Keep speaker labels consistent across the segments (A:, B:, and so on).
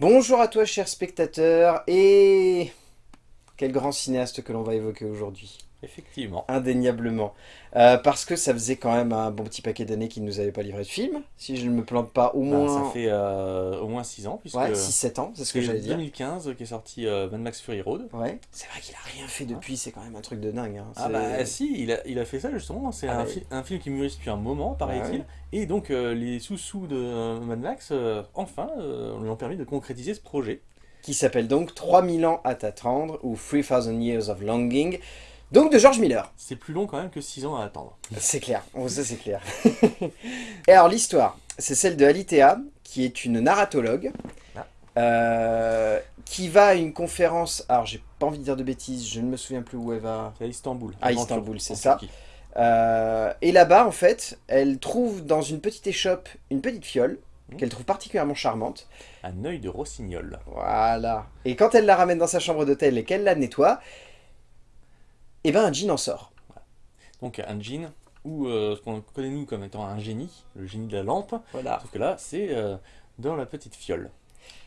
A: Bonjour à toi cher spectateur et quel grand cinéaste que l'on va évoquer aujourd'hui.
B: Effectivement.
A: Indéniablement. Euh, parce que ça faisait quand même un bon petit paquet d'années qu'il ne nous avait pas livré de film. Si je ne me plante pas, au
B: Bah,
A: moins...
B: ça fait euh, au moins 6 ans, puisque
A: Ouais, 6-7 ans, c'est ce que j'allais dire.
B: 2015 qu'est sorti euh, Mad Max Fury Road.
A: Ouais. C'est vrai qu'il a rien fait depuis, c'est quand même un truc de dingue. hein.
B: Ah bah si, il a, il a fait ça justement, c'est
A: Ah
B: un,
A: ouais.
B: fi- un film qui mûrit depuis un moment, paraît-il,
A: ouais.
B: et donc les sous-sous de Mad Max, enfin, lui ont permis de concrétiser ce projet.
A: Qui s'appelle donc 3000 ans à t'attendre, ou 3000 Years of Longing, donc de George Miller.
B: C'est plus long quand même que 6 ans à attendre.
A: C'est clair, oh, ça c'est clair. Et alors l'histoire, c'est celle de Alitea, qui est une narratologue,
B: Ah.
A: euh, qui va à une conférence, alors j'ai pas envie de dire de bêtises, je ne me souviens plus où elle va.
B: C'est à Istanbul.
A: À Istanbul, c'est ça. Euh, et là-bas, en fait, elle trouve dans une petite échoppe une petite fiole,
B: Mhm.
A: qu'elle trouve particulièrement charmante.
B: Un œil de rossignol.
A: Voilà. Et quand elle la ramène dans sa chambre d'hôtel et qu'elle la nettoie, eh ben un jean en sort.
B: Donc un djinn, ou euh, ce qu'on connaît nous comme étant un génie, le génie de la lampe,
A: Voilà.
B: Sauf que là, c'est euh, dans la petite fiole.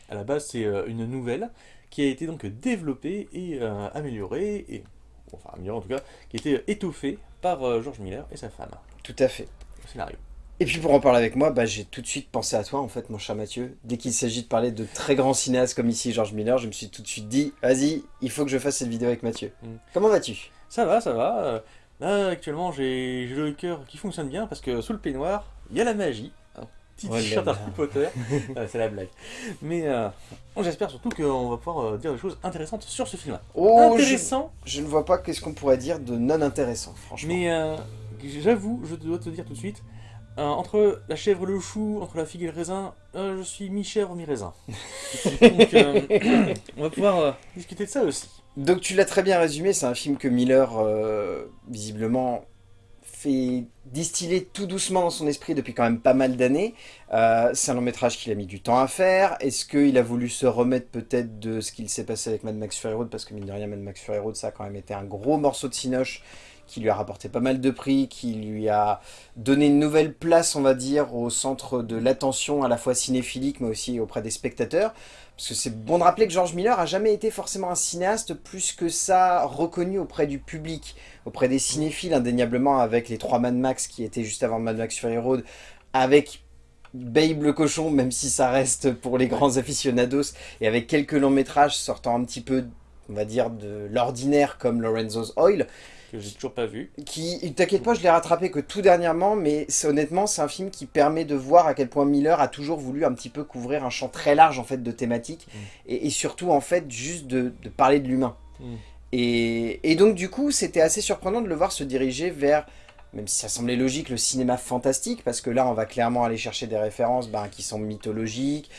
B: À la base, c'est euh, une nouvelle qui a été donc développée et améliorée, et, enfin améliorée en tout cas, qui a été étoffée par George Miller et sa femme
A: Tout à fait.
B: au scénario.
A: Et puis pour en parler avec moi, bah, j'ai tout de suite pensé à toi en fait mon cher Mathieu. Dès qu'il s'agit de parler de très grands cinéastes comme ici George Miller, je me suis tout de suite dit, vas-y, il faut que je fasse cette vidéo avec Mathieu.
B: Mm.
A: Comment vas-tu?
B: Ça va, ça va. euh, Là, actuellement, j'ai le cœur qui fonctionne bien parce que sous le peignoir, il y a la magie. Un petit
A: Oh là
B: t-shirt. Harry Potter. Euh, c'est la blague. Mais euh, j'espère surtout qu'on va pouvoir euh, dire des choses intéressantes sur ce film.
A: Oh, je,
B: Intéressant,
A: je ne vois pas qu'est-ce qu'on pourrait dire de non intéressant, franchement.
B: Mais euh, j'avoue, je dois te dire tout de suite, euh, entre la chèvre et le chou, entre la figue et le raisin, euh, je suis mi-chèvre, mi-raisin. Donc euh, on va pouvoir euh, discuter de ça aussi.
A: Donc tu l'as très bien résumé, c'est un film que Miller, euh, visiblement, fait distiller tout doucement dans son esprit depuis quand même pas mal d'années. Euh, c'est un long métrage qu'il a mis du temps à faire. Est-ce qu'il a voulu se remettre peut-être de ce qu'il s'est passé avec Mad Max Fury Road? Parce que mine de rien, Mad Max Fury Road, ça a quand même été un gros morceau de cinoche qui lui a rapporté pas mal de prix, qui lui a donné une nouvelle place, on va dire, au centre de l'attention à la fois cinéphilique, mais aussi auprès des spectateurs. Parce que c'est bon de rappeler que George Miller a jamais été forcément un cinéaste plus que ça reconnu auprès du public, auprès des cinéphiles indéniablement avec les trois Mad Max qui étaient juste avant Mad Max Fury Road, avec Babe le cochon, même si ça reste pour les grands aficionados, et avec quelques longs métrages sortant un petit peu, on va dire, de l'ordinaire comme Lorenzo's Oil,
B: Que j'ai toujours pas vu.
A: qui, t'inquiète pas, je l'ai rattrapé que tout dernièrement, mais honnêtement, c'est un film qui permet de voir à quel point Miller a toujours voulu un petit peu couvrir un champ très large en fait de thématiques,
B: Mm.
A: et, et surtout en fait juste de, de parler de l'humain.
B: Mm.
A: Et, et donc du coup, c'était assez surprenant de le voir se diriger vers, même si ça semblait logique, le cinéma fantastique, parce que là, on va clairement aller chercher des références ben, qui sont mythologiques,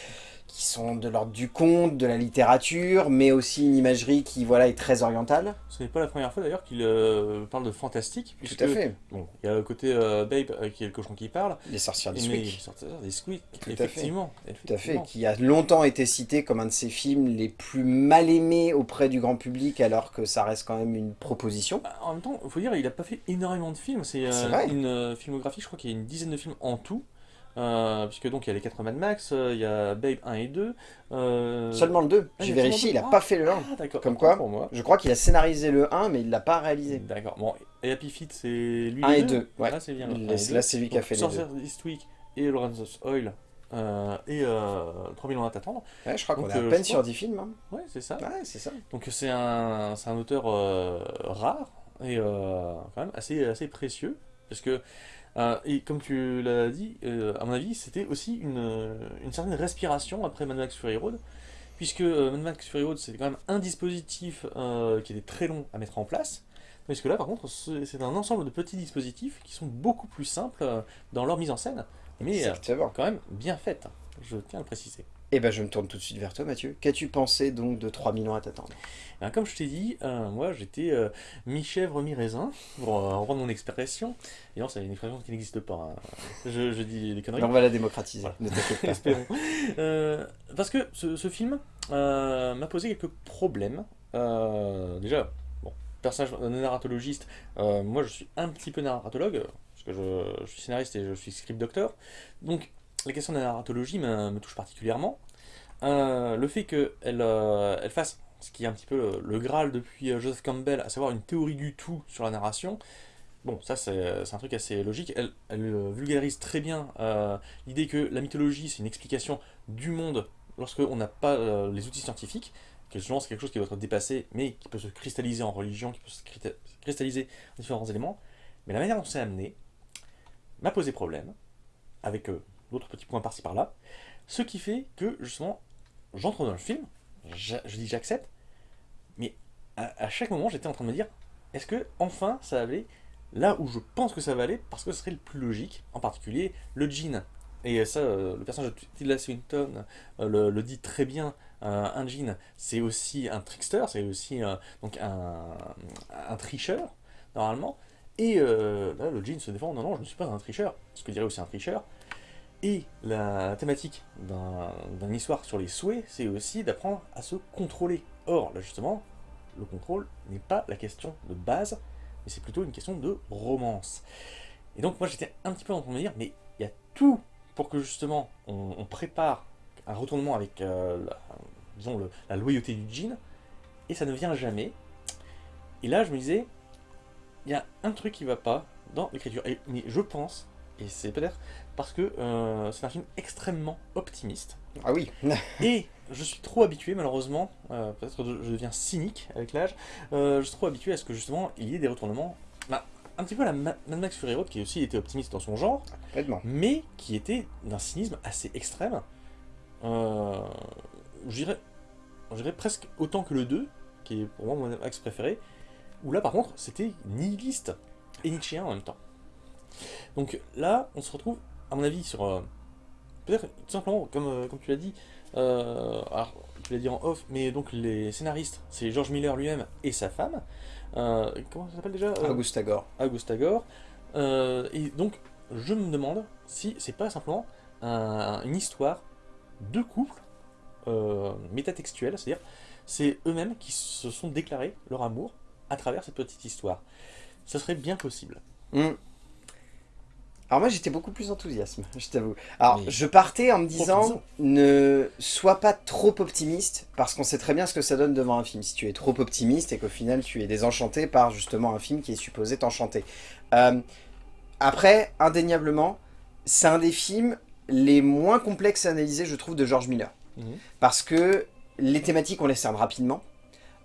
A: qui sont de l'ordre du conte, de la littérature, mais aussi une imagerie qui voilà est très orientale.
B: Ce n'est pas la première fois d'ailleurs qu'il euh, parle de fantastique.
A: Tout
B: puisque,
A: à fait.
B: Bon, il y a le côté euh, Babe euh, qui est le cochon qui parle.
A: Les sorcières du Squeak.
B: il sort des
A: fait.
B: effectivement.
A: Tout à fait, qui a longtemps été cité comme un de ses films les plus mal aimés auprès du grand public, alors que ça reste quand même une proposition.
B: Bah, En même temps, il faut dire, il a pas fait énormément de films. C'est euh, une euh, filmographie, je crois qu'il y a une dizaine de films en tout. Euh, puisque donc il y a les 4 Mad Max, euh, il y a Babe 1 et 2. euh,
A: Seulement le 2,
B: ah,
A: j'ai vérifié, il
B: seulement
A: a
B: deux.
A: pas fait le 1.
B: Ah d'accord.
A: Comme quoi
B: pour moi.
A: Je crois qu'il a scénarisé le 1, mais il l'a pas réalisé.
B: D'accord. Bon, et Happy Feet, c'est lui.
A: 1 et
B: le
A: 2, ouais.
B: Là, c'est bien.
A: là, c'est lui qui a
B: Donc,
A: fait les deux.
B: Sorcerer Eastwick et Lorenzo's Oil. euh, et euh, 3000 ans à t'attendre.
A: Ouais, je crois qu'on
B: Donc,
A: est à
B: euh,
A: peine sur
B: crois-
A: 10 films. hein.
B: Ouais, c'est ça.
A: Ouais, c'est ça.
B: Donc c'est un, un auteur euh, rare et quand même assez, assez précieux. Parce que, euh, et comme tu l'as dit, euh, à mon avis, c'était aussi une, euh, une certaine respiration après Mad Max Fury Road. Puisque euh, Mad Max Fury Road, c'était quand même un dispositif qui était très long à mettre en place. Parce que là, par contre, c'est un ensemble de petits dispositifs qui sont beaucoup plus simples dans leur mise en scène, mais quand même bien faites. Je tiens à le préciser.
A: Et ben je me tourne tout de suite vers toi, Mathieu. Qu'as-tu pensé donc de 3 millions à t'attendre?
B: Ben, comme je t'ai dit, euh, moi j'étais euh, mi-chèvre, mi-raisin, pour euh, reprendre mon expression. Et non, c'est une expression qui n'existe pas. hein. Je, je dis des conneries.
A: On va la démocratiser,
B: Voilà.
A: ne t'inquiète pas.
B: Espérons. Euh, parce que ce, ce film m'a posé quelques problèmes. Déjà, bon, personnage narratologiste, moi je suis un petit peu narratologue, parce que je, je suis scénariste et je suis script doctor. Donc la question de la narratologie me, touche particulièrement. euh, le fait qu'elle elle fasse ce qui est un petit peu le, Graal depuis Joseph Campbell, à savoir une théorie du tout sur la narration, Bon, ça c'est un truc assez logique. Elle, vulgarise très bien l'idée que la mythologie c'est une explication du monde lorsqu'on n'a pas les outils scientifiques, que souvent c'est quelque chose qui doit être dépassé, mais qui peut se cristalliser en religion, qui peut se cristalliser en différents éléments. Mais la manière dont c'est amené m'a posé problème, avec d'autres petits points par-ci par-là, ce qui fait que justement j'entre dans le film, je, dis j'accepte, mais à, chaque moment j'étais en train de me dire, est-ce que enfin ça avait là où je pense que ça va aller, parce que ce serait le plus logique, en particulier le jean. Et ça, euh, le personnage de Tilda Swinton euh, le, dit très bien, euh, un jean, c'est aussi un trickster, c'est aussi donc un, un, tricheur, normalement. Et là, le jean se défend, non, non, je ne suis pas un tricheur, ce que dirait aussi un tricheur. Et la thématique d'une histoire sur les souhaits, c'est aussi d'apprendre à se contrôler. Or, là justement, le contrôle n'est pas la question de base, mais c'est plutôt une question de romance. Et donc moi j'étais un petit peu en train de me dire, mais il y a tout pour que justement on, prépare un retournement avec, euh, la, disons, la loyauté du jean, et ça ne vient jamais. Et là je me disais, il y a un truc qui va pas dans l'écriture, mais je pense, et c'est peut-être parce que euh, c'est un film extrêmement optimiste.
A: Ah oui
B: Et je suis trop habitué, malheureusement, euh, peut-être que je deviens cynique avec l'âge, euh, je suis trop habitué à ce que justement il y ait des retournements, bah, un petit peu à la Mad Max Fury Road, qui aussi était optimiste dans son genre, mais qui était d'un cynisme assez extrême. J'irais presque autant que le 2, qui est pour moi mon Max préféré, où là par contre c'était nihiliste et nietzschéen en même temps. Donc là, on se retrouve, à mon avis, sur... Euh, peut-être tout simplement, comme, comme tu l'as dit, euh, alors, je l'ai dit en off, mais donc les scénaristes, c'est George Miller lui-même et sa femme. Euh, comment ça s'appelle déjà
A: euh, Augusta Gore.
B: Augusta Gore. et donc, je me demande si c'est pas simplement une histoire de couple métatextuelle, c'est-à-dire c'est eux-mêmes qui se sont déclarés leur amour à travers cette petite histoire. Ce serait bien possible.
A: Hmm. Alors moi j'étais beaucoup plus enthousiaste, je t'avoue. Alors je partais en me disant, ne sois pas trop optimiste, parce qu'on sait très bien ce que ça donne devant un film. Si tu es trop optimiste et qu'au final tu es désenchanté par justement un film qui est supposé t'enchanter. Euh, après, indéniablement, c'est un des films les moins complexes à analyser, je trouve, de George Miller. Mhm. Parce que les thématiques, on les cerne rapidement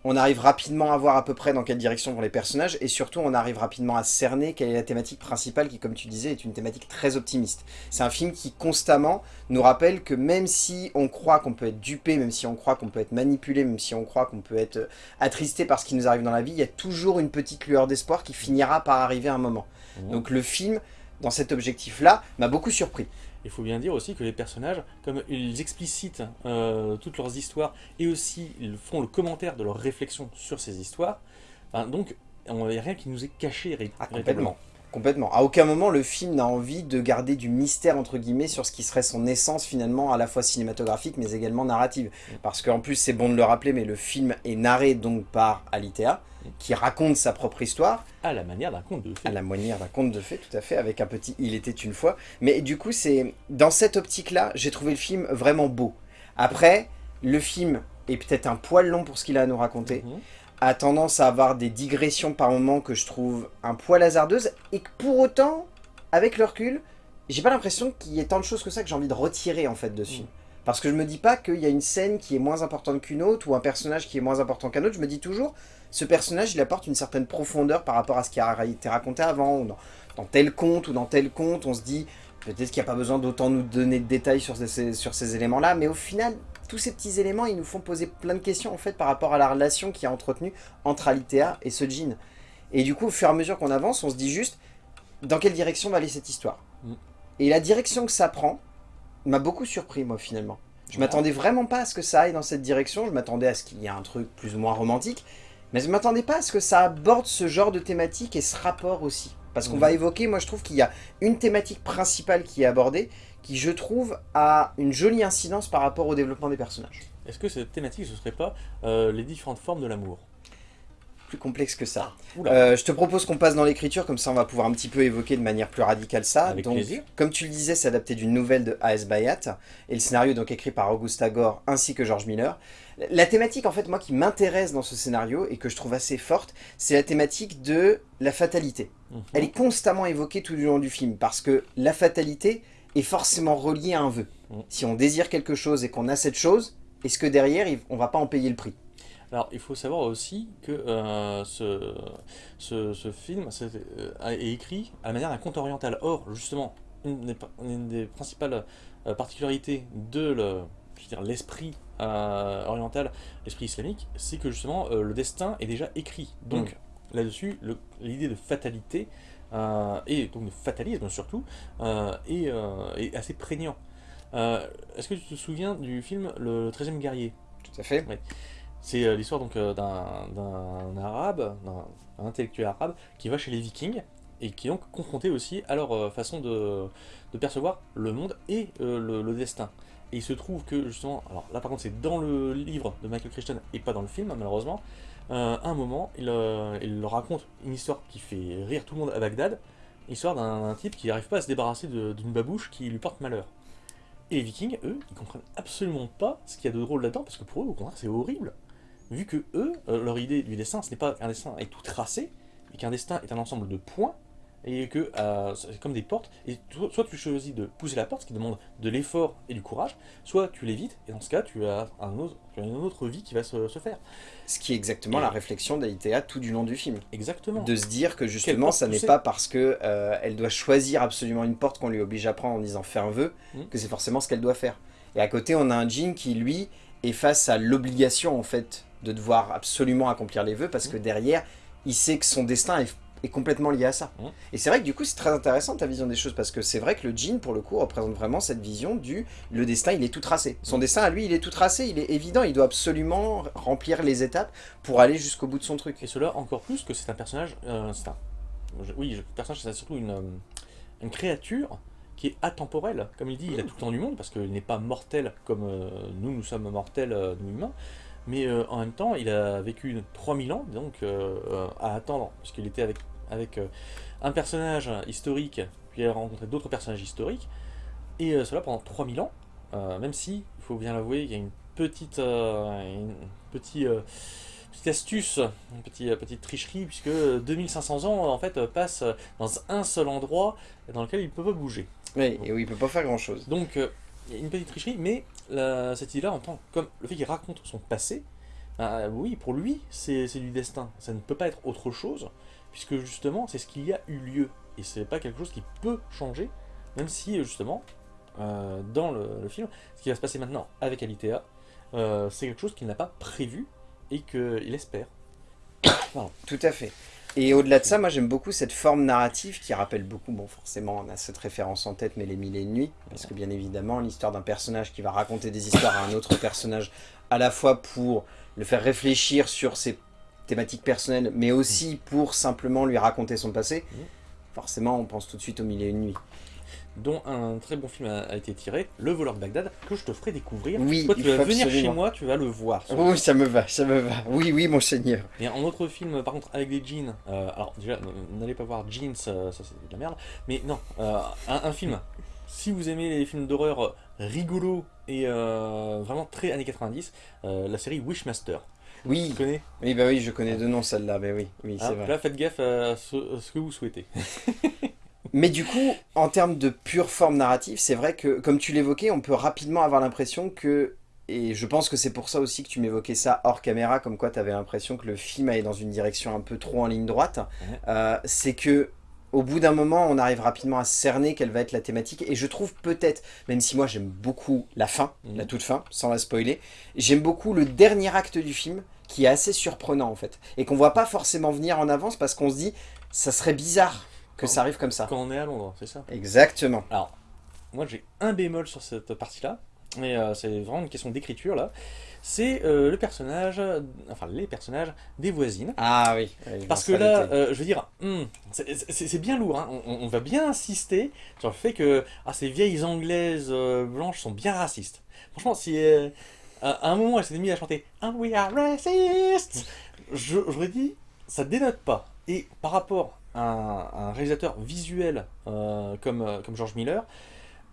A: on arrive rapidement à voir à peu près dans quelle direction vont les personnages, et surtout on arrive rapidement à cerner quelle est la thématique principale qui, comme tu disais, est une thématique très optimiste. C'est un film qui constamment nous rappelle que même si on croit qu'on peut être dupé, même si on croit qu'on peut être manipulé, même si on croit qu'on peut être attristé par ce qui nous arrive dans la vie, il y a toujours une petite lueur d'espoir qui finira par arriver à un moment. Mmh. Donc le film, dans cet objectif-là, m'a beaucoup surpris.
B: Il faut bien dire aussi que les personnages, comme ils explicitent euh, toutes leurs histoires, et aussi ils font le commentaire de leurs réflexions sur ces histoires, ben, donc il n'y a rien qui nous est caché
A: ah, complètement. Complètement. À aucun moment le film n'a envie de garder du mystère entre guillemets sur ce qui serait son essence finalement à la fois cinématographique mais également narrative. Parce qu'en plus c'est bon de le rappeler mais le film est narré donc par Alitea qui raconte sa propre histoire.
B: À la manière d'un conte de fées.
A: À la manière d'un conte de fées tout à fait avec un petit Il était une fois. Mais du coup c'est dans cette optique là j'ai trouvé le film vraiment beau. Après le film est peut-être un poil long pour ce qu'il a à nous raconter. Mm-hmm a tendance à avoir des digressions par moments que je trouve un poil hasardeuses, et que pour autant, avec le recul, j'ai pas l'impression qu'il y ait tant de choses que ça que j'ai envie de retirer en fait dessus. Mm. Parce que je me dis pas qu'il y a une scène qui est moins importante qu'une autre, ou un personnage qui est moins important qu'un autre, je me dis toujours, ce personnage il apporte une certaine profondeur par rapport à ce qui a été raconté avant, ou dans, tel conte ou dans tel conte, on se dit, peut-être qu'il n'y a pas besoin d'autant nous donner de détails sur sur ces éléments-là, mais au final, tous ces petits éléments, ils nous font poser plein de questions en fait par rapport à la relation qui est entretenue entre Alitea et ce jean. Et du coup, au fur et à mesure qu'on avance, on se dit juste dans quelle direction va aller cette histoire. Mm. Et la direction que ça prend m'a beaucoup surpris moi finalement. Je m'attendais vraiment pas à ce que ça aille dans cette direction, je m'attendais à ce qu'il y ait un truc plus ou moins romantique, mais je m'attendais pas à ce que ça aborde ce genre de thématique et ce rapport aussi. Parce qu'on mm. va évoquer, moi je trouve qu'il y a une thématique principale qui est abordée, qui, je trouve, a une jolie incidence par rapport au développement des personnages.
B: Est-ce que cette thématique, ce serait pas euh, les différentes formes de l'amour?
A: Plus complexe que ça.
B: Oula.
A: Euh, je te propose qu'on passe dans l'écriture, comme ça on va pouvoir un petit peu évoquer de manière plus radicale ça.
B: Avec
A: donc,
B: plaisir.
A: Comme tu le disais, c'est adapté d'une nouvelle de A.S. Bayat, et le scénario est donc écrit par Augusta Gore ainsi que George Miller. La thématique en fait moi qui m'intéresse dans ce scénario et que je trouve assez forte, c'est la thématique de la fatalité.
B: Mhm.
A: Elle est constamment évoquée tout du long du film, parce que la fatalité est forcément reliée à un vœu.
B: Mhm.
A: Si on désire quelque chose et qu'on a cette chose, est-ce que derrière, on va pas en payer le prix?
B: Alors, il faut savoir aussi que euh, ce, ce, ce film euh, est écrit à la manière d'un conte oriental. Or, justement, une des, une des principales euh, particularités de l'esprit oriental, l'esprit islamique, c'est que justement, le destin est déjà écrit. Donc, là-dessus, le- l'idée de fatalité, et donc de fatalisme surtout, euh, est, euh, est assez prégnant. Euh, Est-ce que tu te souviens du film Le 13e guerrier?
A: Tout à fait.
B: c'est euh, l'histoire donc euh, d'un arabe, d'un intellectuel arabe qui va chez les vikings et qui est donc confronté aussi à leur euh, façon de, de percevoir le monde et euh, le, le destin. Et il se trouve que justement, alors là par contre c'est dans le livre de Michael Crichton et pas dans le film malheureusement, euh, un moment il, leur raconte une histoire qui fait rire tout le monde à Bagdad, l'histoire d'un type qui n'arrive pas à se débarrasser d'une babouche qui lui porte malheur. Et les vikings, eux, ils comprennent absolument pas ce qu'il y a de drôle là-dedans, parce que pour eux, au contraire, c'est horrible vu que eux, euh, leur idée du destin, ce n'est pas qu'un destin est tout tracé, mais qu'un destin est un ensemble de points, et que euh, c'est comme des portes, et toi- soit tu choisis de pousser la porte, ce qui demande de l'effort et du courage, soit tu l'évites, et dans ce cas, tu as, un autre, tu as une autre vie qui va se, se faire.
A: Ce qui est exactement
B: Et-
A: la réflexion d'Alitea tout du long du film.
B: Exactement.
A: De se dire que justement, ça n'est pas parce que euh, elle doit choisir absolument une porte qu'on lui oblige à prendre en disant fais un vœu,
B: Mhm.
A: que c'est forcément ce qu'elle doit faire. Et à côté, on a un Jean qui, lui, est face à l'obligation, en fait, de devoir absolument accomplir les vœux, parce que derrière, il sait que son destin est, est complètement lié à ça.
B: Mhm.
A: Et c'est vrai que du coup, c'est très intéressant ta vision des choses, parce que c'est vrai que le Jean, pour le coup, représente vraiment cette vision du le destin, il est tout tracé. Son
B: Mhm.
A: destin, à lui, il est tout tracé, il est évident, il doit absolument remplir les étapes pour aller jusqu'au bout de son truc.
B: Et cela encore plus que c'est un personnage, euh, c'est un, oui, le personnage c'est surtout une, euh, une créature qui est atemporelle. Comme il dit, il a tout le temps du monde parce qu'il n'est pas mortel comme euh, nous, nous sommes mortels, euh, nous humains. Mais euh, en même temps, il a vécu 3000 ans, donc à attendre, puisqu'il était avec, avec euh, un personnage historique, puis il a rencontré d'autres personnages historiques, et euh, cela pendant 3000 ans, euh, même si, il faut bien l'avouer, il y a une petite, une petite, petite astuce, une petite, petite tricherie, puisque 2500 ans en fait passent dans un seul endroit dans lequel il ne peut pas bouger.
A: Oui, et oui, il peut pas faire grand chose.
B: Donc, il y a une petite tricherie, mais la- cette idée-là, en tant comme le fait qu'il raconte son passé, bah, oui, pour lui, c'est du destin. Ça ne peut pas être autre chose, puisque justement, c'est ce qu'il y a eu lieu. Et c'est pas quelque chose qui peut changer, même si, justement, euh, dans le, le film, ce qui va se passer maintenant avec Alitea, euh, c'est quelque chose qu'il n'a pas prévu et qu'il espère.
A: Tout à fait. Et au-delà de ça, moi j'aime beaucoup cette forme narrative qui rappelle beaucoup, bon forcément on a cette référence en tête, mais les mille et une nuits, parce que bien évidemment l'histoire d'un personnage qui va raconter des histoires à un autre personnage, à la fois pour le faire réfléchir sur ses thématiques personnelles, mais aussi pour simplement lui raconter son passé,
B: Mhm.
A: forcément on pense tout de suite aux mille et une nuits.
B: dont un très bon film a, été tiré, Le voleur de Bagdad, que je te ferai découvrir.
A: Oui,
B: Toi, tu vas venir chez moi, tu vas le voir.
A: Oui, ça me va, ça me va. Oui, oui, mon seigneur.
B: Et un autre film, par contre, avec des jeans. euh, alors, déjà, n'allez pas voir Jeans, euh, ça c'est de la merde. Mais non, euh, un, un film. Si vous aimez les films d'horreur rigolos et euh, vraiment très années 90, euh, la série Wishmaster. Tu
A: Oui,
B: connais
A: oui, bah oui, je connais deux noms celle-là, mais oui, oui,
B: Hein
A: c'est vrai.
B: Là, faites gaffe à ce, à ce que vous souhaitez.
A: Mais du coup, en termes de pure forme narrative, c'est vrai que, comme tu l'évoquais, on peut rapidement avoir l'impression que, et je pense que c'est pour ça aussi que tu m'évoquais ça hors caméra, comme quoi tu avais l'impression que le film allait dans une direction un peu trop en ligne droite, euh, c'est que au bout d'un moment, on arrive rapidement à cerner quelle va être la thématique, et je trouve peut-être, même si moi j'aime beaucoup la fin,
B: Mhm.
A: la toute fin, sans la spoiler, j'aime beaucoup le dernier acte du film, qui est assez surprenant en fait, et qu'on voit pas forcément venir en avance, parce qu'on se dit, ça serait bizarre que ça arrive comme ça.
B: Quand on est à Londres, c'est ça
A: Exactement.
B: Alors, moi j'ai un bémol sur cette partie-là, mais euh, c'est vraiment une question d'écriture là. C'est euh, le personnage, enfin les personnages des voisines.
A: Ah oui.
B: Parce que là, euh, je veux dire, hmm, c'est- bien lourd, hein. on, on va bien insister sur le fait que ah, ces vieilles anglaises blanches sont bien racistes. Franchement, si à à un moment elle s'était mise à chanter And we are racist, j'aurais dit, ça dénote pas. Et par rapport à un, un réalisateur visuel euh, comme, euh, comme George Miller,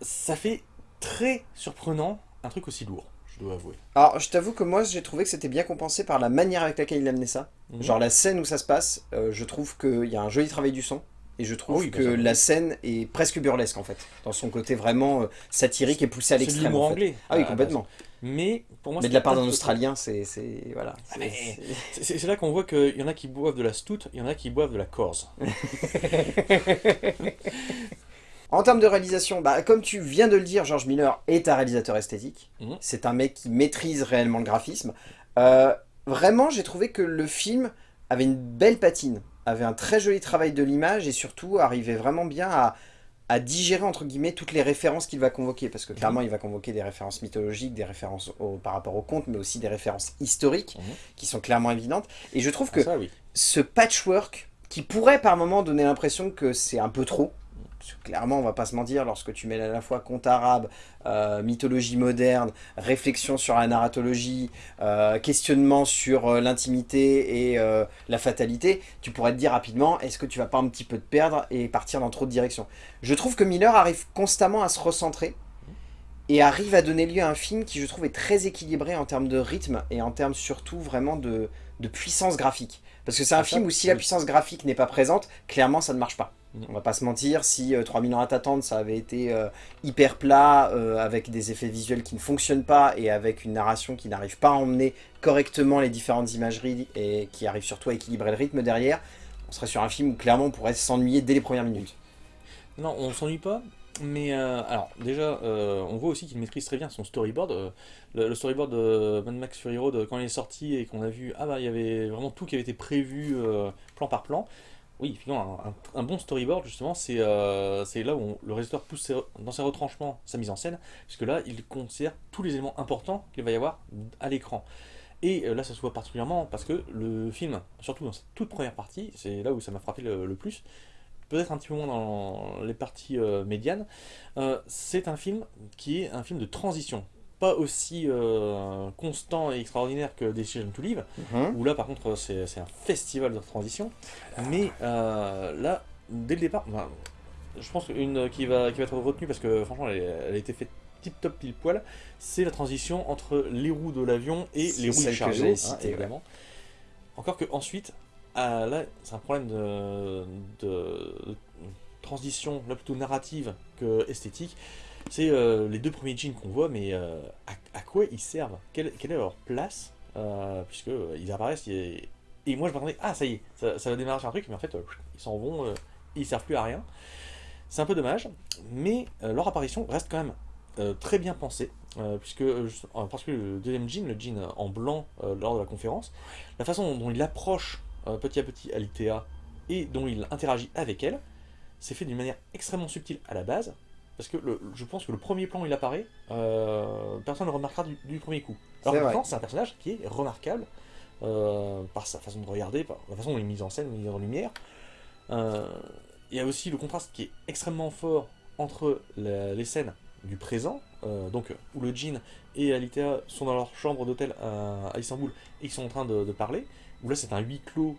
B: ça fait très surprenant un truc aussi lourd, je dois avouer.
A: Alors, je t'avoue que moi, j'ai trouvé que c'était bien compensé par la manière avec laquelle il amenait ça.
B: Mhm.
A: Genre, la scène où ça se passe, euh, je trouve qu'il y a un joli travail du son. Et je trouve
B: Oui, bien
A: que la scène est presque burlesque, en fait. Dans son côté vraiment euh, satirique et poussé à l'extrême. en fait.
B: anglais.
A: Ah oui,
B: la
A: complètement.
B: base. Mais pour moi,
A: Mais de la part d'un Australien, c'est... Voilà. c'est-
B: C'est c'est là qu'on voit qu'il y en a qui boivent de la stout, il y en a qui boivent de la corse.
A: En termes de réalisation, bah, comme tu viens de le dire, George Miller est un réalisateur esthétique.
B: Mhm.
A: C'est un mec qui maîtrise réellement le graphisme. Euh, vraiment, j'ai trouvé que le film avait une belle patine, avait un très joli travail de l'image et surtout arrivait vraiment bien à, à digérer entre guillemets toutes les références qu'il va convoquer. Parce que clairement, il va convoquer des références mythologiques, des références au- par rapport au conte, mais aussi des références historiques
B: Mhm.
A: qui sont clairement évidentes. Et je trouve
B: Ah,
A: que
B: ça, oui.
A: ce patchwork qui pourrait par moment donner l'impression que c'est un peu trop. Parce que clairement, on va pas se mentir, lorsque tu mets à la fois conte arabe, euh, mythologie moderne, réflexion sur la narratologie, euh, questionnement sur euh, l'intimité et la fatalité, tu pourrais te dire rapidement, est-ce que tu vas pas un petit peu te perdre et partir dans trop de directions? Je trouve que Miller arrive constamment à se recentrer et arrive à donner lieu à un film qui, je trouve, est très équilibré en termes de rythme et en termes surtout vraiment de, de puissance graphique. Parce que c'est un
B: Ah,
A: film où si la puissance graphique n'est pas présente, clairement ça ne marche pas.
B: Mm.
A: On va pas se mentir, si euh, 3000 ans à t'attendre ça avait été euh, hyper plat, euh, avec des effets visuels qui ne fonctionnent pas et avec une narration qui n'arrive pas à emmener correctement les différentes imageries et qui arrive surtout à équilibrer le rythme derrière, on serait sur un film où clairement on pourrait s'ennuyer dès les premières minutes.
B: Non, on s'ennuie pas. Mais euh, alors déjà, euh, on voit aussi qu'il maîtrise très bien son storyboard. Euh, le, le storyboard de Mad Max Fury Road, euh, quand il est sorti et qu'on a vu, ah bah il y avait vraiment tout qui avait été prévu euh, plan par plan. Oui, finalement, un, bon storyboard justement, c'est euh, là où le réalisateur pousse dans ses retranchements sa mise en scène, puisque là il considère tous les éléments importants qu'il va y avoir à l'écran. Et euh, là, ça se voit particulièrement parce que le film, surtout dans sa toute première partie, c'est là où ça m'a frappé le, le plus, peut-être un petit peu moins dans les parties euh, médianes, euh, c'est un film qui est un film de transition. Pas aussi euh, constant et extraordinaire que Decision to Live,
A: Mhm.
B: où là par contre c'est un festival de transition. Mais euh, là, dès le départ, ben, je pense qu'une qui va, qui va être retenue parce que franchement elle, a été faite tip top pile poil, c'est la transition entre les roues de l'avion et les roues du chariot, hein,
A: ouais.
B: Encore que ensuite, ah, là c'est un problème de, de transition là plutôt narrative que esthétique. C'est euh, les deux premiers jeans qu'on voit, mais euh, à, quoi ils servent? Quelle, est leur place? Euh, Puisque ils apparaissent et, moi je m'attendais, ah ça y est, ça, va démarrer un truc, mais en fait ils s'en vont, ils servent plus à rien. C'est un peu dommage, mais leur apparition reste quand même très bien pensée, puisque en particulier le deuxième jean, le jean en blanc lors de la conférence, la façon dont il approche petit à petit Alitea et dont il interagit avec elle, c'est fait d'une manière extrêmement subtile à la base, parce que le- je pense que le premier plan où il apparaît, euh, personne ne le remarquera du, du premier coup. Alors que c'est un personnage qui est remarquable euh, par sa façon de regarder, par la façon dont il est mis en scène, mis en lumière. Euh, il y a aussi le contraste qui est extrêmement fort entre la- les scènes du présent, donc où le Jin et Alitea sont dans leur chambre d'hôtel à, à Istanbul et ils sont en train de, de parler, où là c'est un huis clos,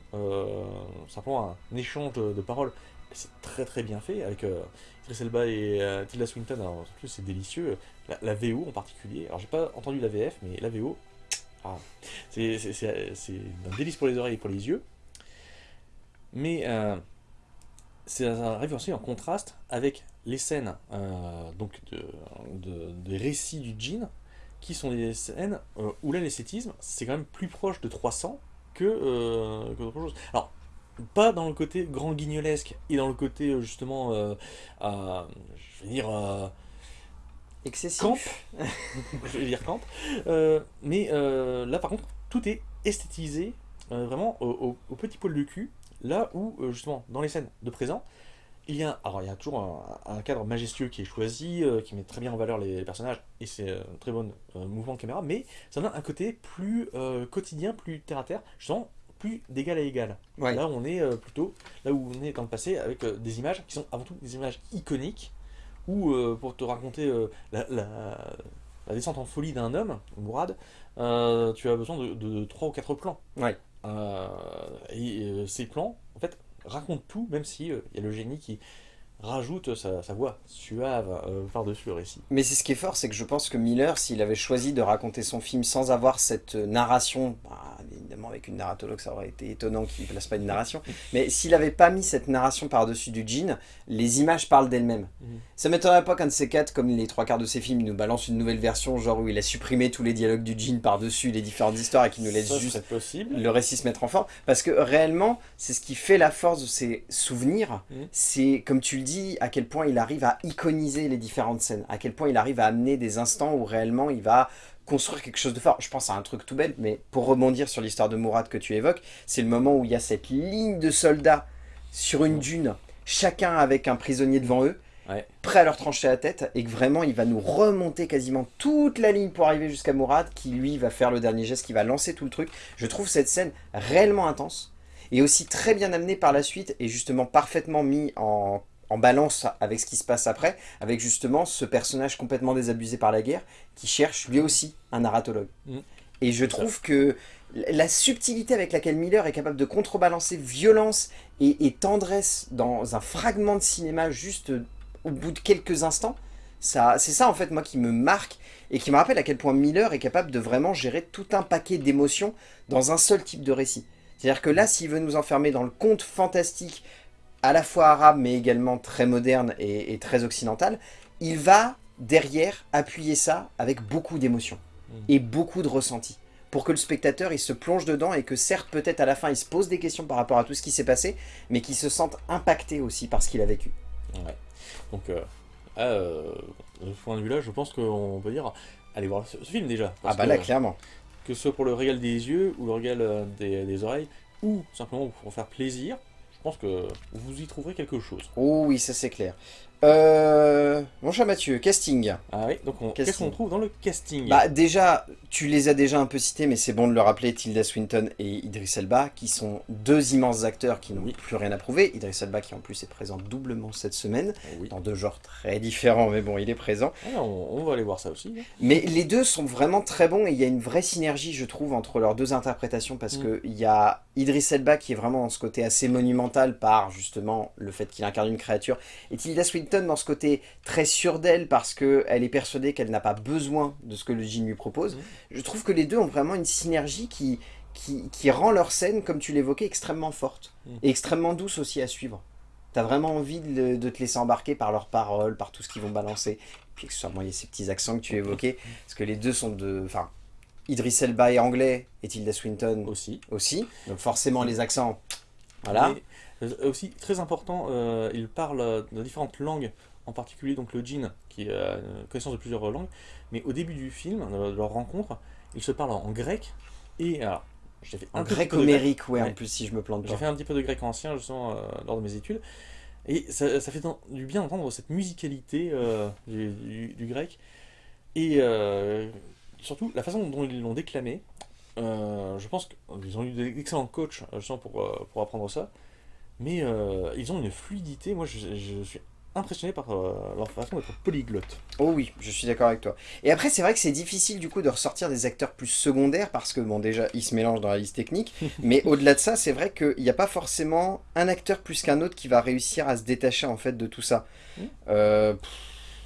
B: simplement un échange de, de paroles, c'est très très bien fait, avec euh, Idris Elba et euh, Tilda Swinton, en plus c'est délicieux, la, VO en particulier, alors j'ai pas entendu la VF, mais la VO, ah, c'est c'est- c'est- c'est un délice pour les oreilles et pour les yeux, mais euh, ça arrive aussi en contraste avec les scènes euh, donc de, de- des récits du djinn qui sont des scènes euh, où là l'esthétisme c'est quand même plus proche de 300 que, euh, que d'autres choses. Alors pas dans le côté grand guignolesque et dans le côté euh, justement euh, euh, je vais dire euh,
A: Excessif.
B: camp, je vais dire camp, Euh, mais là par contre tout est esthétisé vraiment au, au- au petit poil de cul, là où justement dans les scènes de présent, il y a, alors il y a toujours un, un cadre majestueux qui est choisi, euh, qui met très bien en valeur les, les personnages, et c'est euh, très bon euh, mouvement de caméra, mais ça donne un côté plus quotidien, plus terre à terre, justement plus d'égal à égal.
A: Ouais.
B: Là on est euh, plutôt, là où on est dans le passé, avec euh, des images qui sont avant tout des images iconiques, ou euh, pour te raconter la, la- la descente en folie d'un homme, Mourad, tu as besoin de, de 3 ou 4 plans.
A: Ouais.
B: Et ses plans, en fait, racontent tout, même si il y a le génie qui rajoute sa, sa voix suave euh, par-dessus le récit.
A: Mais c'est ce qui est fort, c'est que je pense que Miller, s'il avait choisi de raconter son film sans avoir cette narration, bah, avec une narratologue ça aurait été étonnant qu'il ne place pas une narration, mais s'il n'avait pas mis cette narration par-dessus du jean, les images parlent d'elles-mêmes.
B: Mhm.
A: Ça m'étonnerait pas qu'un de ces quatre, comme les trois quarts de ses films, il nous balance une nouvelle version, genre où il a supprimé tous les dialogues du jean par-dessus les différentes histoires et qu'il nous laisse
B: Ça
A: juste
B: possible.
A: le récit se mettre en forme. Parce que réellement, c'est ce qui fait la force de ses souvenirs.
B: Mhm.
A: C'est, comme tu le dis, à quel point il arrive à iconiser les différentes scènes. À quel point il arrive à amener des instants où réellement il va construire quelque chose de fort. Je pense à un truc tout bête, mais pour rebondir sur l'histoire de Mourad que tu évoques, c'est le moment où il y a cette ligne de soldats sur une dune, chacun avec un prisonnier devant eux,
B: Ouais.
A: prêt à leur trancher la tête, et que vraiment il va nous remonter quasiment toute la ligne pour arriver jusqu'à Mourad, qui lui va faire le dernier geste, qui va lancer tout le truc. Je trouve cette scène réellement intense, et aussi très bien amenée par la suite, et justement parfaitement mis en, en balance avec ce qui se passe après, avec justement ce personnage complètement désabusé par la guerre, qui cherche lui aussi un narratologue.
B: Mm.
A: Et je trouve que la subtilité avec laquelle Miller est capable de contrebalancer violence et, et tendresse dans un fragment de cinéma juste au bout de quelques instants, ça, c'est ça en fait moi qui me marque et qui me rappelle à quel point Miller est capable de vraiment gérer tout un paquet d'émotions dans un seul type de récit. C'est-à-dire que là, s'il veut nous enfermer dans le conte fantastique, à la fois arabe mais également très moderne et, et très occidental, il va derrière appuyer ça avec beaucoup d'émotions
B: Mm.
A: et beaucoup de ressentis pour que le spectateur il se plonge dedans et que certes peut-être à la fin il se pose des questions par rapport à tout ce qui s'est passé mais qu'il se sente impacté aussi par ce qu'il a vécu.
B: Ouais. Donc, euh, ah, euh, de ce point de vue-là, je pense qu'on peut dire, allez voir ce, ce film déjà.
A: Ah bah
B: que,
A: là clairement.
B: que ce soit pour le régal des yeux ou le régal euh, des, des oreilles, ou simplement pour faire plaisir, pense que vous y trouverez quelque chose.
A: Oh oui ça c'est clair. Euh, mon cher Mathieu, casting.
B: Ah oui, donc qu'est-ce qu'on trouve dans le casting
A: Bah déjà, tu les as déjà un peu cités, mais c'est bon de le rappeler, Tilda Swinton et Idris Elba, qui sont deux immenses acteurs qui n'ont
B: Oui.
A: plus rien à prouver. Idris Elba qui en plus est présent doublement cette semaine,
B: Oui.
A: dans deux genres très différents, mais bon, il est présent.
B: Ah, on, on va aller voir ça aussi. hein.
A: Mais les deux sont vraiment très bons et il y a une vraie synergie, je trouve, entre leurs deux interprétations parce
B: Mm.
A: que il y a Idris Elba qui est vraiment dans ce côté assez monumental par justement le fait qu'il incarne une créature et Tilda Swinton dans ce côté très sûr d'elle parce qu'elle est persuadée qu'elle n'a pas besoin de ce que le djinn lui propose.
B: Mm.
A: Je trouve que les deux ont vraiment une synergie qui, qui, qui rend leur scène, comme tu l'évoquais, extrêmement forte
B: Mm.
A: et extrêmement douce aussi à suivre. T'as vraiment envie de, de te laisser embarquer par leurs paroles, par tout ce qu'ils vont balancer. Puis accessoirement, il y a ces petits accents que tu évoquais, parce que les deux sont de... Enfin, Idris Elba est anglais et Tilda Swinton
B: Aussi.
A: aussi. Donc forcément, les accents... Voilà.
B: Mais, aussi, très important, euh, il parle euh, de différentes langues, en particulier donc le djinn, qui a une connaissance de plusieurs langues. Mais au début du film, de leur rencontre, ils se parlent en grec et alors, j'ai fait un grec.
A: grec-homérique, ouais, en plus, si je me plante
B: J'ai
A: pas.
B: fait un petit peu de grec ancien justement euh, lors de mes études. Et ça, ça fait dans- du bien d'entendre cette musicalité euh, du, du- du grec. Et euh, surtout la façon dont ils l'ont déclamé. euh, je pense qu'ils ont eu d'excellents coachs euh, justement pour, euh, pour apprendre ça. Mais euh, ils ont une fluidité. Moi je, je suis impressionné par euh, leur façon d'être polyglotte.
A: Oh oui, je suis d'accord avec toi. Et après, c'est vrai que c'est difficile du coup de ressortir des acteurs plus secondaires parce que, bon, déjà, ils se mélangent dans la liste technique. mais au-delà de ça, c'est vrai qu'il n'y a pas forcément un acteur plus qu'un autre qui va réussir à se détacher en fait de tout ça. Euh, pff,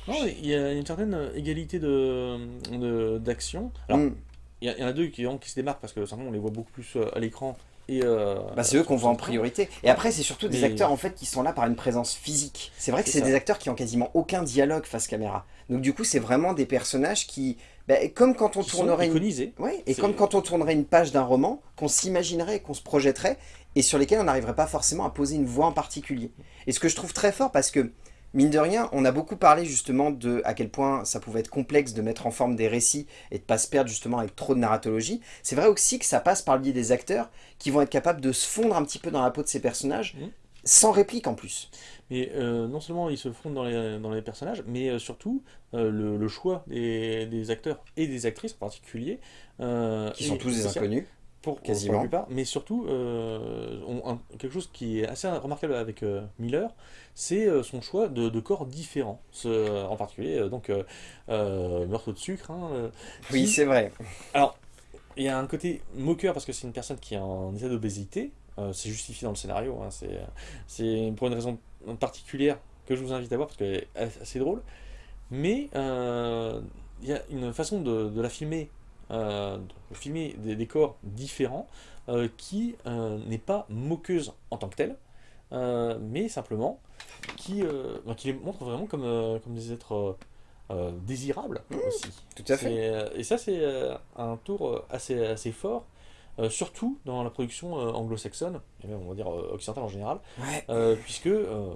B: Non, il y a une certaine égalité de de- d'action. Alors,
A: mm.
B: il y, en a deux qui, qui se démarquent parce que simplement on les voit beaucoup plus à l'écran. Et, euh,
A: Bah, c'est eux qu'on voit en priorité. Et après, c'est surtout des
B: Mais-
A: acteurs en fait qui sont là par une présence physique. C'est vrai que
B: C'est
A: des acteurs qui ont quasiment aucun dialogue face caméra. Donc du coup, c'est vraiment des personnages qui, bah, comme quand on
B: qui
A: tournerait une. Ouais, et comme quand on tournerait une page d'un roman, qu'on s'imaginerait, qu'on se projetterait, et sur lesquels on n'arriverait pas forcément à poser une voix en particulier. Et ce que je trouve très fort, parce que, mine de rien, on a beaucoup parlé justement de à quel point ça pouvait être complexe de mettre en forme des récits et de pas se perdre justement avec trop de narratologie. C'est vrai aussi que ça passe par le biais des acteurs qui vont être capables de se fondre un petit peu dans la peau de ces personnages,
B: Mhm.
A: sans réplique en plus.
B: Mais euh, non seulement ils se fondent dans les, dans les personnages, mais euh, surtout euh, le, le choix des, des acteurs et des actrices en particulier.
A: Qui sont tous des inconnus.
B: Pour,
A: quasiment.
B: pour la plupart, mais surtout, euh, on- un- quelque chose qui est assez remarquable avec euh, Miller, c'est euh, son choix de, de corps différents. Ce- en particulier, donc, Meurtre de sucre. hein,
A: Oui,
B: qui-
A: c'est vrai.
B: il y a un côté moqueur parce que c'est une personne qui est en état d'obésité. C'est justifié dans le scénario. hein, c'est, pour une raison particulière que je vous invite à voir parce qu'elle est assez drôle. Mais il y a une façon de, de la filmer, euh, filmer des décors différents euh, qui euh, n'est pas moqueuse en tant que telle, mais simplement qui, qui les montre vraiment comme, comme des êtres désirables aussi.
A: Tout à fait.
B: Et ça, c'est un tour assez, assez fort, surtout dans la production anglo-saxonne, et même on va dire euh, occidentale en général,
A: Ouais.
B: euh, puisque euh,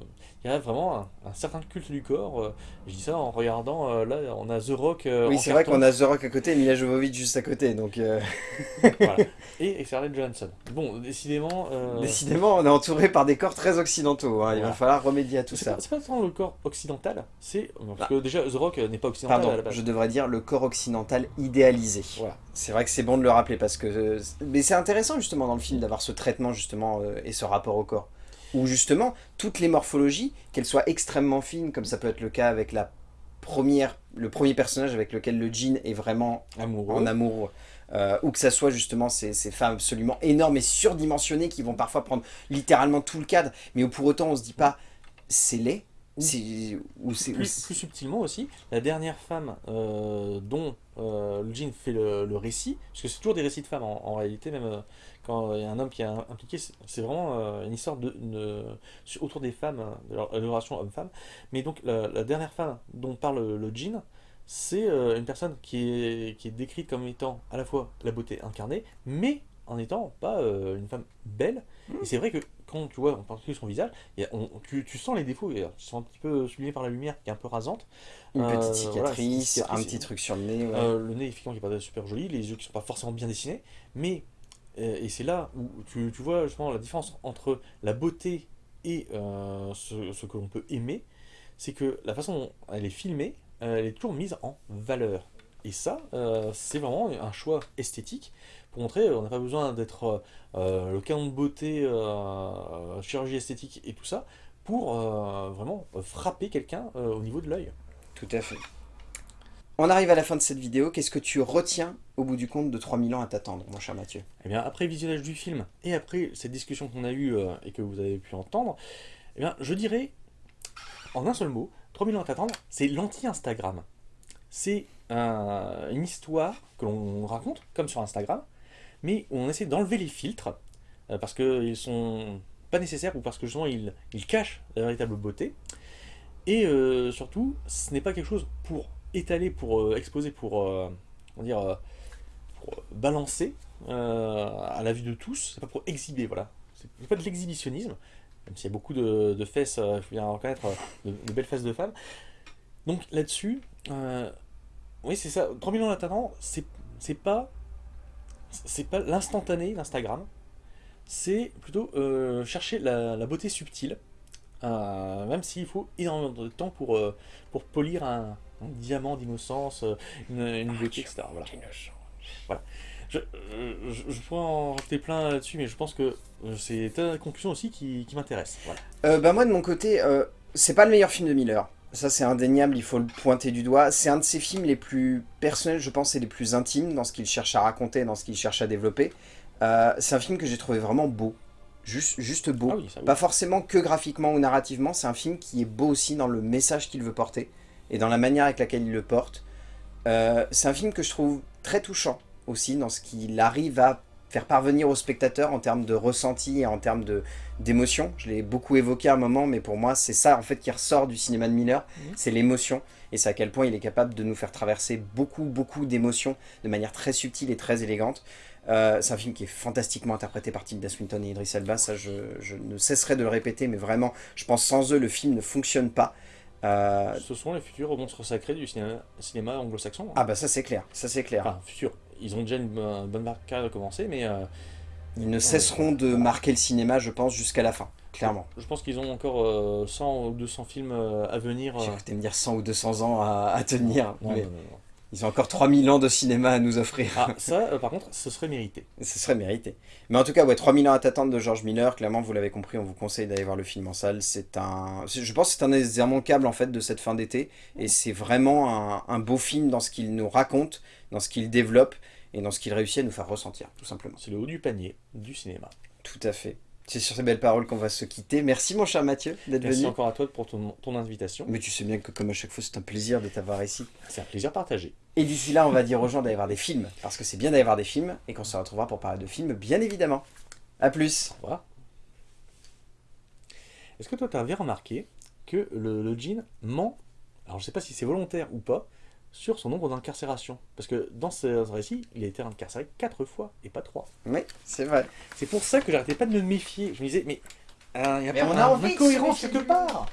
B: il y a vraiment un, un certain culte du corps. euh, je dis ça en regardant, là, on a The Rock.
A: Oui, c'est vrai qu'on a The Rock à côté et Mila Jovovich juste à côté, donc
B: Voilà. Et, et Scarlett Johansson. Bon, décidément.
A: décidément, on est entouré par des corps très occidentaux. hein, Il va falloir remédier à tout ça.
B: c'est pas tant le corps occidental, c'est. Parce
A: Bah.
B: que déjà, The Rock n'est pas occidental à la
A: Pardon,
B: base.
A: je devrais dire le corps occidental idéalisé.
B: Voilà.
A: C'est vrai que c'est bon de le rappeler parce que... Mais c'est intéressant justement dans le film d'avoir ce traitement justement euh, et ce rapport au corps. Où justement, toutes les morphologies, qu'elles soient extrêmement fines, comme ça peut être le cas avec la première, le premier personnage avec lequel le jean est vraiment
B: Amoureux.
A: en amour, euh, ou que ça soit justement ces, ces femmes absolument énormes et surdimensionnées qui vont parfois prendre littéralement tout le cadre, mais où pour autant on se dit pas c'est laid, ou c'est ou
B: plus, plus subtilement aussi, la dernière femme euh, dont euh, le jean fait le, le récit, parce que c'est toujours des récits de femmes en, en réalité, même quand il y a un homme qui est im- impliqué, c'est vraiment euh, une histoire de, autour des femmes, euh, de leur, relation homme-femme. Mais donc la, la dernière femme dont parle le, jean, c'est euh, une personne qui est, qui est décrite comme étant à la fois la beauté incarnée, mais en étant pas euh, une femme belle. Et c'est vrai que quand tu vois en particulier son visage, il y a- on- tu, tu sens les défauts, euh, qui sont un petit peu sublimés par la lumière, qui est un peu rasante.
A: une
B: Euh,
A: petite cicatrice, un petit truc sur le nez. ouais.
B: Euh, le nez, effectivement, qui est pas super joli, les yeux qui sont pas forcément bien dessinés, mais, euh, et c'est là où tu, vois justement la différence entre la beauté et euh, ce, que l'on peut aimer, c'est que la façon dont elle est filmée, euh, elle est toujours mise en valeur. Et ça, euh, c'est vraiment un choix esthétique pour montrer on n'a pas besoin d'être le canon de beauté, chirurgie esthétique et tout ça, pour vraiment frapper quelqu'un au niveau de l'œil.
A: Tout à fait. On arrive à la fin de cette vidéo. Qu'est-ce que tu retiens au bout du compte de 3000 ans à t'attendre, mon cher Mathieu?
B: Eh bien, après visionnage du film et après cette discussion qu'on a eue euh, et que vous avez pu entendre, eh bien, je dirais, en un seul mot, 3000 ans à t'attendre, c'est l'anti-Instagram. C'est euh, une histoire que l'on raconte, comme sur Instagram, mais où on essaie d'enlever les filtres, euh, parce qu'ils sont pas nécessaires ou parce que justement ils, cachent la véritable beauté. Et surtout, ce n'est pas quelque chose pour étaler, pour euh, exposer, pour, euh, on dire, euh, balancer à la vue de tous, c'est pas pour exhiber, voilà. C'est pas de l'exhibitionnisme, même s'il y a beaucoup de, fesses, faut bien reconnaître, de, belles fesses de femmes. Donc là-dessus, oui c'est ça, 3000 ans d'attendant, c'est c'est pas c'est pas l'instantané d'Instagram, c'est plutôt chercher la, beauté subtile, même s'il faut énormément de temps pour, pour polir un, un diamant d'innocence, euh, une, une beauté, etc. Voilà. Je, je, je- je pourrais en rajouter plein là-dessus, mais je pense que euh, c'est ta conclusion aussi qui, qui m'intéresse. Voilà.
A: Euh, bah moi de mon côté, euh, c'est pas le meilleur film de Miller. Ça c'est indéniable, il faut le pointer du doigt. C'est un de ses films les plus personnels, je pense, et les plus intimes dans ce qu'il cherche à raconter, dans ce qu'il cherche à développer. Euh, c'est un film que j'ai trouvé vraiment beau. Juste, juste beau.
B: Ah oui, ça oui.
A: Pas forcément que graphiquement ou narrativement, c'est un film qui est beau aussi dans le message qu'il veut porter et dans la manière avec laquelle il le porte. Euh, c'est un film que je trouve très touchant aussi dans ce qu'il arrive à faire parvenir au spectateur en termes de ressenti et en termes d'émotion. Je l'ai beaucoup évoqué à un moment, mais pour moi, c'est ça en fait qui ressort du cinéma de Miller,
B: Mhm.
A: c'est l'émotion. Et c'est à quel point il est capable de nous faire traverser beaucoup, beaucoup d'émotions de manière très subtile et très élégante. Euh, c'est un film qui est fantastiquement interprété par Tilda Swinton et Idris Elba, ça je, je ne cesserai de le répéter, mais vraiment, je pense sans eux, le film ne fonctionne pas. Euh,
B: Ce sont les futurs monstres sacrés du cinéma, cinéma anglo-saxon. hein.
A: Ah bah ça c'est clair, ça c'est clair.
B: Enfin, futurs. Ils ont déjà une, bonne- bonne carrière de commencer, mais euh,
A: Ils ne cesseront de marquer le cinéma, je pense, jusqu'à la fin, clairement.
B: je pense qu'ils ont encore euh, 100 ou 200 films euh, à venir. euh.
A: J'ai me dire 100 ou 200 ans à, à tenir,
B: Non,
A: mais
B: non, non.
A: Ils ont encore 3000 ans de cinéma à nous offrir.
B: Ah, ça, euh, par contre, ce serait mérité.
A: Ce serait mérité. Mais en tout cas, ouais, 3000 ans à t'attendre de George Miller, clairement, vous l'avez compris, on vous conseille d'aller voir le film en salle. C'est un... Je pense que c'est un des immanquables, en fait, de cette fin d'été. Et c'est vraiment un, un beau film dans ce qu'il nous raconte, dans ce qu'il développe. et dans ce qu'il réussit à nous faire ressentir, tout simplement.
B: C'est le haut du panier du cinéma.
A: Tout à fait. C'est sur ces belles paroles qu'on va se quitter. Merci mon cher Mathieu d'être
B: Merci
A: venu.
B: encore à toi pour ton, ton invitation.
A: Mais tu sais bien que comme à chaque fois, c'est un plaisir de t'avoir ici.
B: C'est un plaisir partagé.
A: Et d'ici là, on va dire aux gens d'aller voir des films, parce que c'est bien d'aller voir des films, et qu'on se retrouvera pour parler de films, bien évidemment. A plus
B: Au revoir. Est-ce que toi, tu avais remarqué que le, le djinn ment, alors je sais pas si c'est volontaire ou pas, sur son nombre d'incarcérations Parce que dans ce récit, il a été incarcéré 4 fois et pas 3.
A: Oui, c'est vrai.
B: C'est pour ça que j'arrêtais pas de me méfier. Je me disais, mais euh, il y a
A: Mais
B: pas
A: on a
B: un-
A: envie
B: quelque part